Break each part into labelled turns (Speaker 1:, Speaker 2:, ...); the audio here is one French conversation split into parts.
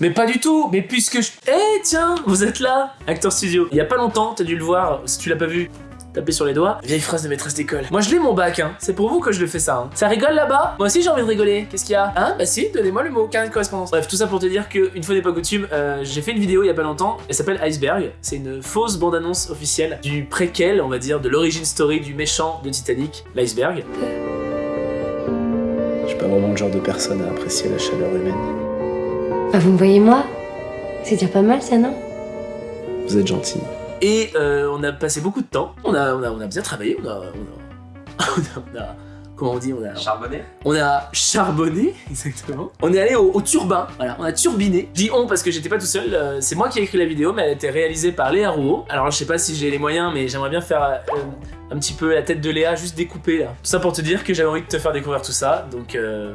Speaker 1: Mais pas du tout Mais puisque je... Eh tiens, vous êtes là Acteur Studio. Il y a pas longtemps, t'as dû le voir, si tu l'as pas vu, taper sur les doigts. Vieille phrase de maîtresse d'école. Moi je l'ai mon bac, hein. C'est pour vous que je le fais ça. Hein. Ça rigole là-bas? Moi aussi j'ai envie de rigoler. Qu'est-ce qu'il y a? Hein? Bah si, donnez-moi le mot, carnet de correspondance. Bref, tout ça pour te dire qu'une fois n'est pas coutume, euh, j'ai fait une vidéo il y a pas longtemps. Elle s'appelle Iceberg. C'est une fausse bande-annonce officielle du préquel, on va dire, de l'origine story du méchant de Titanic, l'iceberg.
Speaker 2: Je suis pas vraiment le genre de personne à apprécier la chaleur humaine.
Speaker 3: Ah, vous me voyez moi C'est déjà pas mal ça, non?
Speaker 2: Vous êtes gentil.
Speaker 1: Et euh, on a passé beaucoup de temps. On a, on a, on a bien travaillé. On a, on a, on a- comment on dit On a
Speaker 4: Charbonné
Speaker 1: On a charbonné, exactement. On est allé au, au turbin, voilà, on a turbiné. Je dis on parce que j'étais pas tout seul, euh, c'est moi qui ai écrit la vidéo, mais elle a été réalisée par Léa Rouault. Alors je sais pas si j'ai les moyens, mais j'aimerais bien faire euh, un petit peu la tête de Léa juste découpée là. Tout ça pour te dire que j'avais envie de te faire découvrir tout ça, donc euh...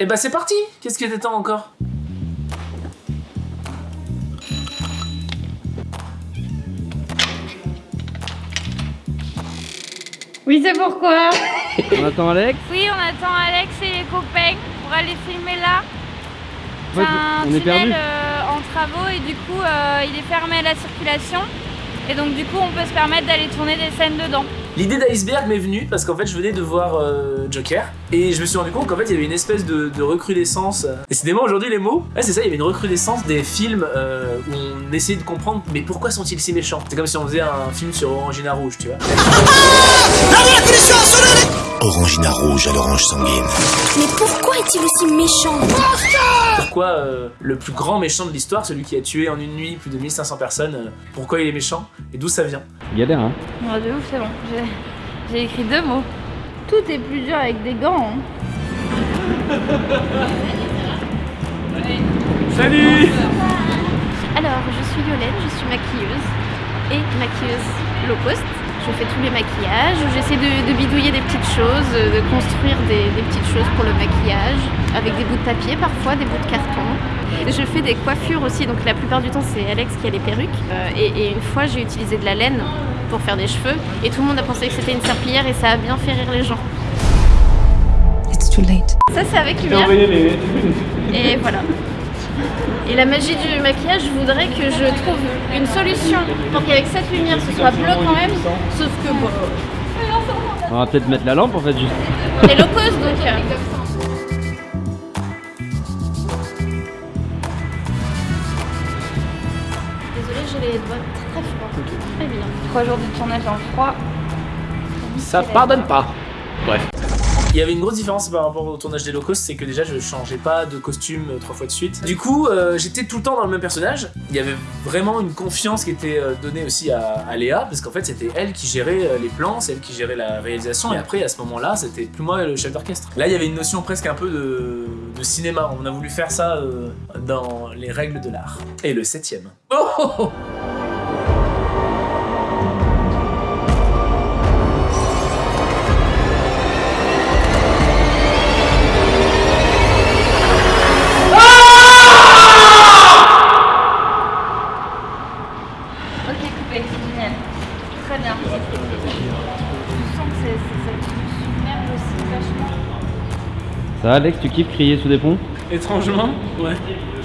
Speaker 1: Et bah c'est parti Qu'est-ce que t'attends encore?
Speaker 5: Oui, c'est pourquoi
Speaker 6: On attend Alex?
Speaker 5: Oui, on attend Alex et les copains pour aller filmer là. C'est un
Speaker 6: on est perdu.
Speaker 5: tunnel euh, en travaux et du coup, euh, il est fermé à la circulation. Et donc, du coup, on peut se permettre d'aller tourner des scènes dedans.
Speaker 1: L'idée d'iceberg m'est venue parce qu'en fait je venais de voir euh, Joker et je me suis rendu compte qu'en fait il y avait une espèce de, de recrudescence. Décidément aujourd'hui les mots, ouais c'est ça, il y avait une recrudescence des films euh, où on essayait de comprendre mais pourquoi sont-ils si méchants? C'est comme si on faisait un film sur Orangina Rouge, tu vois.
Speaker 7: Orangina rouge à l'orange sanguine.
Speaker 3: Mais pourquoi est-il aussi méchant?
Speaker 1: Pourquoi euh, le plus grand méchant de l'histoire, celui qui a tué en une nuit plus de 1500 personnes, euh, pourquoi il est méchant? Et d'où ça vient?
Speaker 6: Galère, hein.
Speaker 5: Oh, de ouf, c'est bon. J'ai écrit deux mots. Tout est plus dur avec des gants. hein.
Speaker 1: Salut
Speaker 5: Alors, je suis Violaine, je suis maquilleuse et maquilleuse low cost. Je fais tous les maquillages, j'essaie de, de bidouiller des petites choses, de construire des, des petites choses pour le maquillage, avec des bouts de papier parfois, des bouts de carton. Je fais des coiffures aussi, donc la plupart du temps c'est Alex qui a les perruques. Euh, et, et une fois j'ai utilisé de la laine pour faire des cheveux, et tout le monde a pensé que c'était une serpillière et ça a bien fait rire les gens.
Speaker 3: It's too late.
Speaker 5: Ça c'est avec lumière. Et voilà. Et la magie du maquillage, je voudrais que je trouve une solution pour qu'avec cette lumière ce soit bleu quand même. Sauf que bon,
Speaker 6: On va peut-être mettre la lampe en fait juste.
Speaker 5: on est low cost donc. euh. Désolée, j'ai les doigts très bien. Trois jours de tournage en froid.
Speaker 1: Ça pardonne pas. Bref. Il y avait une grosse différence par rapport au tournage des low cost, c'est que déjà je changeais pas de costume euh, trois fois de suite. Du coup, euh, j'étais tout le temps dans le même personnage. Il y avait vraiment une confiance qui était euh, donnée aussi à, à Léa, parce qu'en fait c'était elle qui gérait les plans, c'est elle qui gérait la réalisation, et après à ce moment-là, c'était plus moi le chef d'orchestre. Là, il y avait une notion presque un peu de, de cinéma. On a voulu faire ça euh, dans les règles de l'art. Et le septième. Oh,
Speaker 6: Alex, tu kiffes crier sous des ponts?
Speaker 8: Étrangement, ouais.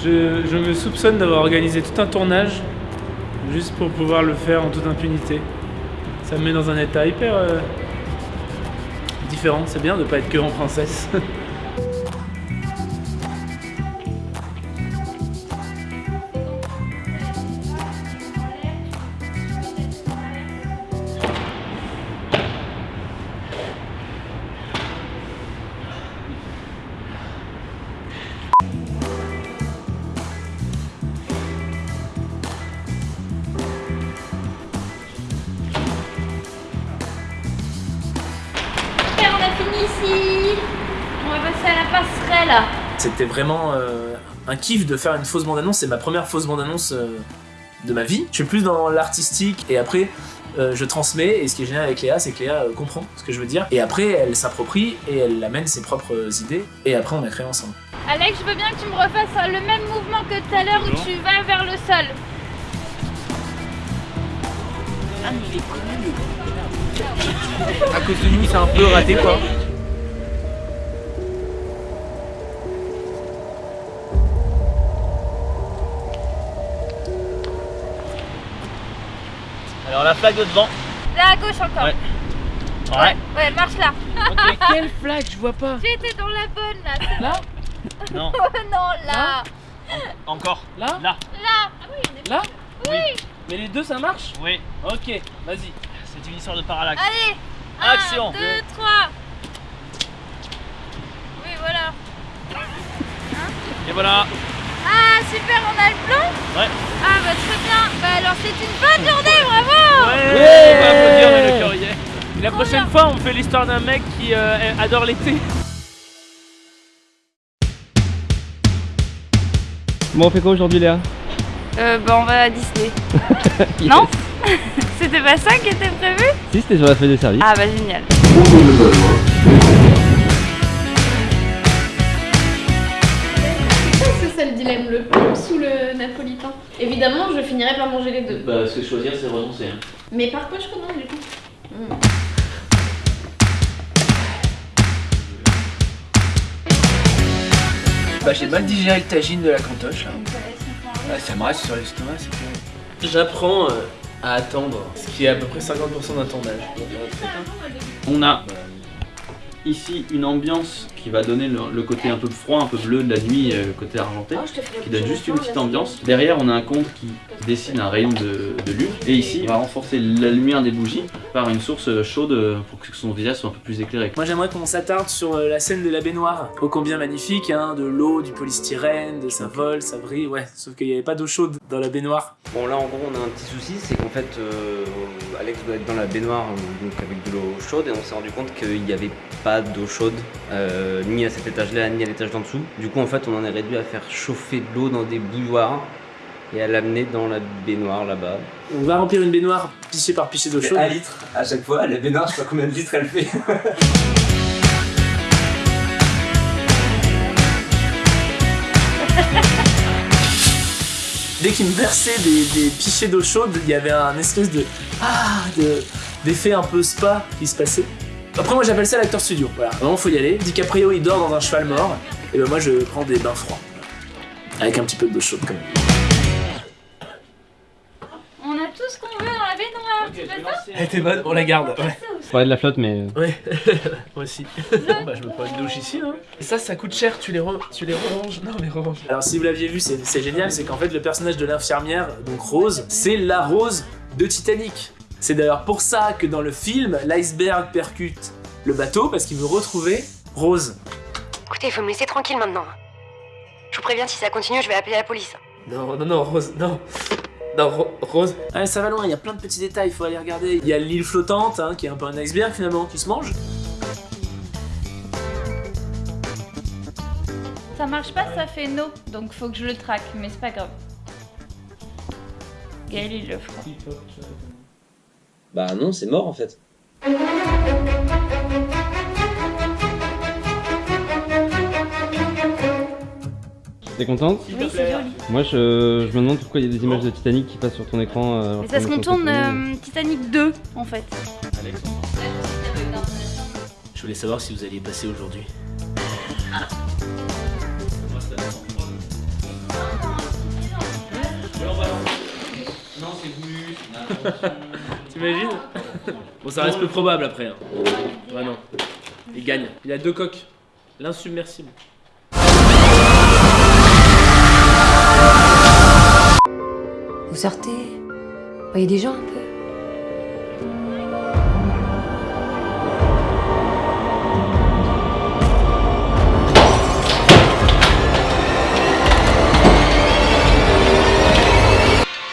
Speaker 8: Je, me soupçonne d'avoir organisé tout un tournage juste pour pouvoir le faire en toute impunité. Ça me met dans un état hyper euh, différent. C'est bien de pas être que en princesse.
Speaker 5: ici. On va passer à la passerelle.
Speaker 1: C'était vraiment euh, un kiff de faire une fausse bande-annonce. C'est ma première fausse bande-annonce euh, de ma vie. Je suis plus dans l'artistique et après euh, je transmets. Et ce qui est génial avec Léa, c'est que Léa euh, comprend ce que je veux dire. Et après, elle s'approprie et elle amène ses propres idées. Et après, on a créé ensemble.
Speaker 5: Alex, je veux bien que tu me refasses euh, le même mouvement que tout à l'heure où tu vas vers le sol.
Speaker 4: À cause de nous, c'est un peu raté quoi. Alors la flag de devant.
Speaker 5: Là à gauche encore.
Speaker 4: Ouais. Ouais.
Speaker 5: Ouais, marche là.
Speaker 4: Ok, quelle flag Je vois pas.
Speaker 5: J'étais dans la bonne là.
Speaker 8: Là.
Speaker 4: Non.
Speaker 5: non, là.
Speaker 4: Encore.
Speaker 8: Là
Speaker 4: Là.
Speaker 5: Là. Ah oui, on est-
Speaker 8: Là
Speaker 5: Oui.
Speaker 8: Mais les deux, ça marche
Speaker 4: Oui.
Speaker 8: Ok, vas-y.
Speaker 4: C'est une histoire de parallaxe.
Speaker 5: Allez.
Speaker 4: Action.
Speaker 5: 1, 2, 3. Oui, voilà.
Speaker 4: Et voilà.
Speaker 5: Ah, super, on a le plan
Speaker 4: Ouais.
Speaker 5: Ah, bah très bien. Bah alors, c'est une bonne journée, bravo
Speaker 4: Ouais. On va applaudir, mais le.
Speaker 8: Et la prochaine fois, on fait l'histoire d'un mec qui euh, adore l'été.
Speaker 6: Bon, on fait quoi aujourd'hui, Léa?
Speaker 5: Euh, bah on va à Disney. Non? C'était pas ça qui était prévu?
Speaker 6: Si, c'était sur la feuille de service.
Speaker 5: Ah bah génial. Ça le dilemme, le plus ou le napolitain Évidemment, je finirai par manger les deux.
Speaker 4: Bah, ce que choisir, c'est renoncer. hein.
Speaker 5: Mais par quoi je commence du coup?
Speaker 1: Bah j'ai mal digéré le tagine de la cantoche là. Ah, ça me reste sur l'estomac, c'est terrible. J'apprends euh, à attendre, ce qui est à peu près 50% d'un tournage.
Speaker 6: On a ici une ambiance qui va donner le, le côté un peu froid, un peu bleu de la nuit, euh, côté argenté, qui donne juste une petite ambiance. Derrière, on a un compte qui dessine un rayon de, de lune. Et ici, on va renforcer la lumière des bougies par une source chaude pour que son visage soit un peu plus éclairé.
Speaker 1: Moi j'aimerais qu'on s'attarde sur euh, la scène de la baignoire, ô combien magnifique, hein, de l'eau, du polystyrène, de ça vole, ça brille, ouais, sauf qu'il n'y avait pas d'eau chaude dans la baignoire.
Speaker 9: Bon là en gros on a un petit souci, c'est qu'en fait euh, Alex doit être dans la baignoire euh, donc avec de l'eau chaude et on s'est rendu compte qu'il n'y avait pas d'eau chaude euh, ni à cet étage là ni à l'étage d'en dessous. Du coup en fait on en est réduit à faire chauffer de l'eau dans des bouilloires et à l'amener dans la baignoire là-bas.
Speaker 1: On va remplir une baignoire pichet par pichet d'eau chaude.
Speaker 9: litre à chaque fois, la baignoire je sais pas combien de litres elle fait.
Speaker 1: Dès qu'il me versait des, des pichets d'eau chaude, il y avait un espèce de ah de d'effet un peu spa qui se passait. Après moi j'appelle ça l'acteur studio. Voilà, vraiment faut y aller. DiCaprio il dort dans un cheval mort et ben moi je prends des bains froids avec un petit peu d'eau chaude quand même.
Speaker 5: On a tout ce qu'on veut dans la baignoire. tu veux ça
Speaker 1: Elle était bonne, on la garde. Ouais.
Speaker 6: On parlait de la flotte, mais euh,
Speaker 1: Ouais, moi aussi. Bon, bah, je me prends une douche ici. Hein. Et ça, ça coûte cher, tu les, re- tu les ranges Non, les ranges. Alors, si vous l'aviez vu, c'est c'est génial, c'est qu'en fait, le personnage de l'infirmière, donc Rose, c'est la Rose de Titanic. C'est d'ailleurs pour ça que dans le film, l'iceberg percute le bateau parce qu'il veut retrouver Rose.
Speaker 3: Écoutez, il faut me laisser tranquille maintenant. Je vous préviens, si ça continue, je vais appeler la police.
Speaker 1: Non, non, non, Rose, non. Non, Ro- Rose. Ah, ça va loin, il y a plein de petits détails, il faut aller regarder. Il y a l'île flottante, hein, qui est un peu un iceberg finalement, qui se mange.
Speaker 5: Ça marche pas, ça fait no. Donc faut que je le traque, mais c'est pas grave. Gaël il le fera.
Speaker 9: Bah non c'est mort en fait.
Speaker 6: T'es contente
Speaker 5: Oui, c'est joli.
Speaker 6: Moi, je, je me demande pourquoi il y a des images de Titanic qui passent sur ton écran. euh,
Speaker 5: Mais c'est parce
Speaker 6: qu'on
Speaker 5: tourne euh, Titanic 2 en fait.
Speaker 1: Je voulais savoir si vous alliez passer aujourd'hui.
Speaker 4: Non, c'est voulu.
Speaker 1: T'imagines Bon, ça reste peu probable après. Hein. Vraiment. Il gagne. Il a deux coques. L'insubmersible.
Speaker 3: Sortez Voyez des gens un peu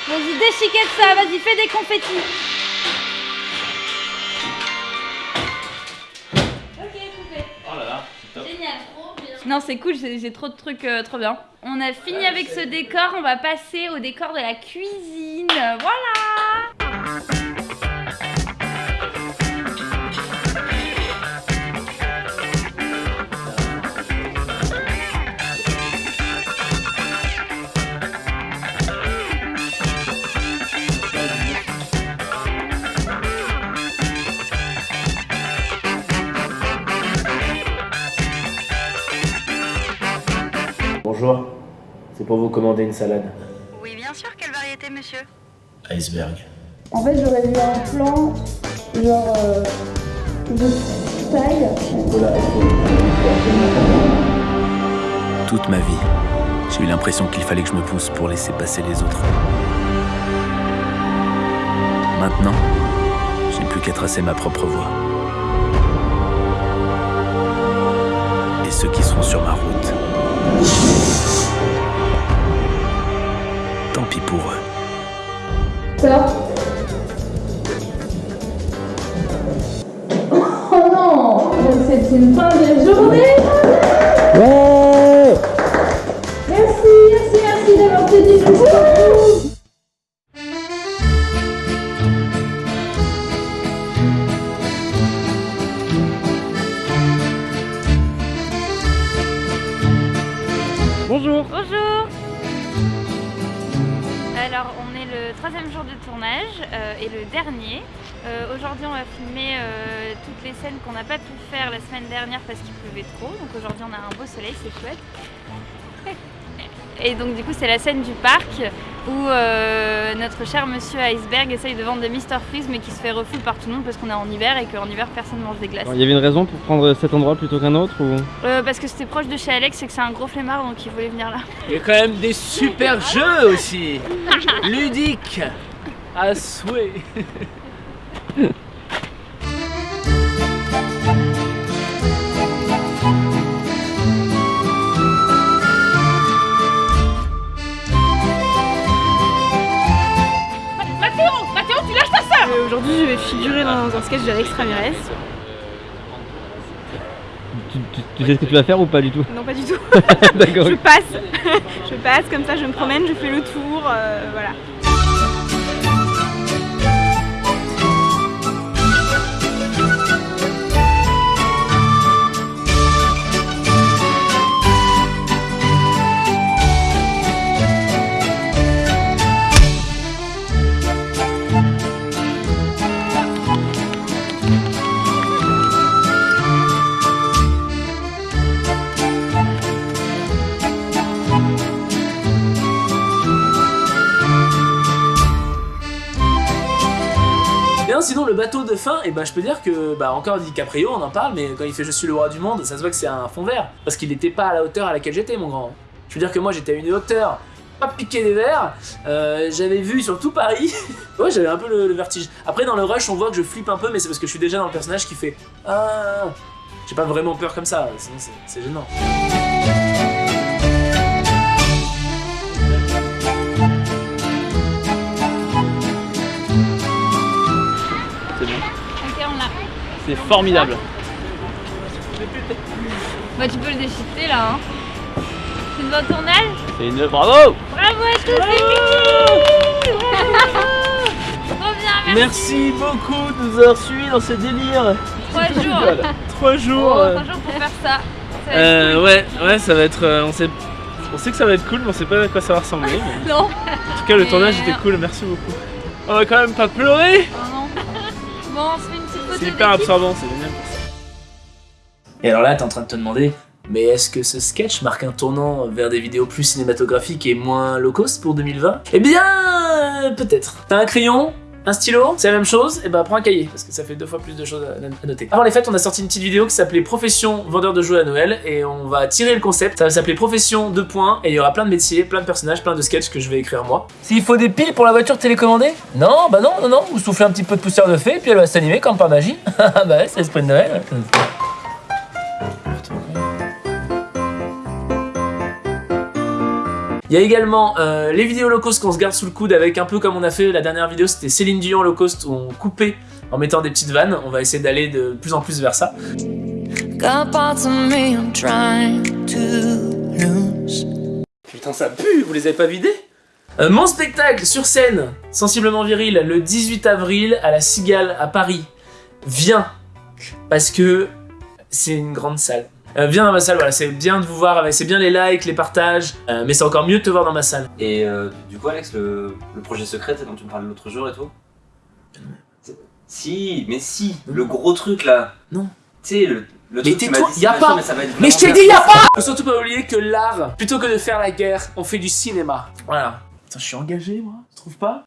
Speaker 5: Vas-y, déchiquette ça, vas-y, fais des confettis. Non, c'est cool, j'ai trop de trucs euh, trop bien. On a fini avec ce décor, on va passer au décor de la cuisine. Voilà
Speaker 1: Bonjour. C'est pour vous commander une salade.
Speaker 3: Oui, bien sûr, quelle variété, monsieur
Speaker 1: Iceberg.
Speaker 10: En fait, j'aurais vu un plan, genre, euh, de taille.
Speaker 2: Toute ma vie, j'ai eu l'impression qu'il fallait que je me pousse pour laisser passer les autres. Maintenant, je n'ai plus qu'à tracer ma propre voie.
Speaker 8: Bonjour
Speaker 5: Bonjour Alors, on est le troisième jour de tournage euh, et le dernier. Euh, Aujourd'hui, on va filmer euh, toutes les scènes qu'on n'a pas pu faire la semaine dernière parce qu'il pleuvait trop. Donc aujourd'hui, on a un beau soleil, c'est chouette. Et donc du coup, c'est la scène du parc où euh, notre cher monsieur Iceberg essaye de vendre des Mr Freeze mais qui se fait refus par tout le monde parce qu'on est en hiver et qu'en hiver, personne mange des glaces.
Speaker 4: Il y avait une raison pour prendre cet endroit plutôt qu'un autre ou...
Speaker 5: Euh, parce que c'était proche de chez Alex et que c'est un gros flemmard donc il voulait venir là.
Speaker 8: Il y a quand même des super jeux aussi Ludiques À souhait
Speaker 11: Aujourd'hui, je vais figurer dans un sketch d'Alex Ramirez.
Speaker 4: tu, tu- tu sais ce que tu vas faire ou pas du tout
Speaker 11: Non, pas du tout.
Speaker 4: D'accord.
Speaker 11: je passe. je passe, comme ça, je me promène, je fais le tour, euh, voilà.
Speaker 1: Bateau de fin, et bah je peux dire que, bah encore DiCaprio, on en parle, mais quand il fait Je suis le roi du monde, ça se voit que c'est un fond vert. Parce qu'il n'était pas à la hauteur à laquelle j'étais, mon grand. Je veux dire que moi j'étais à une hauteur, pas piqué des verres, euh, j'avais vu sur tout Paris. ouais, j'avais un peu le, le vertige. Après, dans le rush, on voit que je flippe un peu, mais c'est parce que je suis déjà dans le personnage qui fait Ah. J'ai pas vraiment peur comme ça, sinon c'est gênant.
Speaker 6: C'est formidable.
Speaker 5: Bah tu peux le déchiqueter là hein. C'est une bonne tournage
Speaker 6: C'est une bravo
Speaker 5: Bravo à tous les Mickey Trop bien, merci
Speaker 8: Merci beaucoup de nous avoir suivis dans ce délire
Speaker 5: Trois jours
Speaker 8: Trois jours
Speaker 5: Oh,
Speaker 8: euh.
Speaker 5: trois jours pour faire ça.
Speaker 8: Euh,
Speaker 5: cool.
Speaker 8: ouais, ouais, ça va être. euh, on, sait, on sait que ça va être cool, mais on sait pas à quoi ça va ressembler. mais-
Speaker 5: Non
Speaker 8: En tout cas, le tournage
Speaker 5: non.
Speaker 8: était cool, merci beaucoup. On va quand même pas pleurer
Speaker 5: Oh non Bon, on se fait une
Speaker 8: C'est hyper absorbant, c'est génial.
Speaker 1: Et alors là, t'es en train de te demander, mais est-ce que ce sketch marque un tournant vers des vidéos plus cinématographiques et moins low cost pour 2020 Eh bien, peut-être. T'as un crayon un stylo, c'est la même chose, et bah prends un cahier, parce que ça fait deux fois plus de choses à, noter. Avant les fêtes, on a sorti une petite vidéo qui s'appelait Profession vendeur de jouets à Noël, et on va tirer le concept, ça va s'appeler Profession 2 points, et il y aura plein de métiers, plein de personnages, plein de sketchs que je vais écrire moi. S'il faut des piles pour la voiture télécommandée? Non, bah non, non, non, vous soufflez un petit peu de poussière de fée, puis elle va s'animer comme par magie. bah ouais, c'est l'esprit de Noël. Il y a également euh, les vidéos low cost qu'on se garde sous le coude avec un peu comme on a fait la dernière vidéo, c'était Céline Dion low cost où on coupait en mettant des petites vannes. On va essayer d'aller de plus en plus vers ça. Putain, ça pue, vous les avez pas vidés? Euh, Mon spectacle sur scène, sensiblement viril, le 18 avril à la Cigale à Paris. Viens, parce que c'est une grande salle. Euh, viens dans ma salle, voilà, c'est bien de vous voir, c'est bien les likes, les partages, euh, mais c'est encore mieux de te voir dans ma salle.
Speaker 9: Et euh, du coup, Alex, le, le projet secret dont tu me parlais l'autre jour et tout Si, mais si, le gros truc là.
Speaker 1: Non.
Speaker 9: Tu sais, le, le
Speaker 1: Mais tais-toi,
Speaker 9: dit,
Speaker 1: y a
Speaker 9: c'est
Speaker 1: pas Mais je t'ai dit, y a
Speaker 9: bien.
Speaker 1: pas Faut surtout pas oublier que l'art, plutôt que de faire la guerre, on fait du cinéma. Voilà. Putain, je suis engagé, moi, tu trouves pas?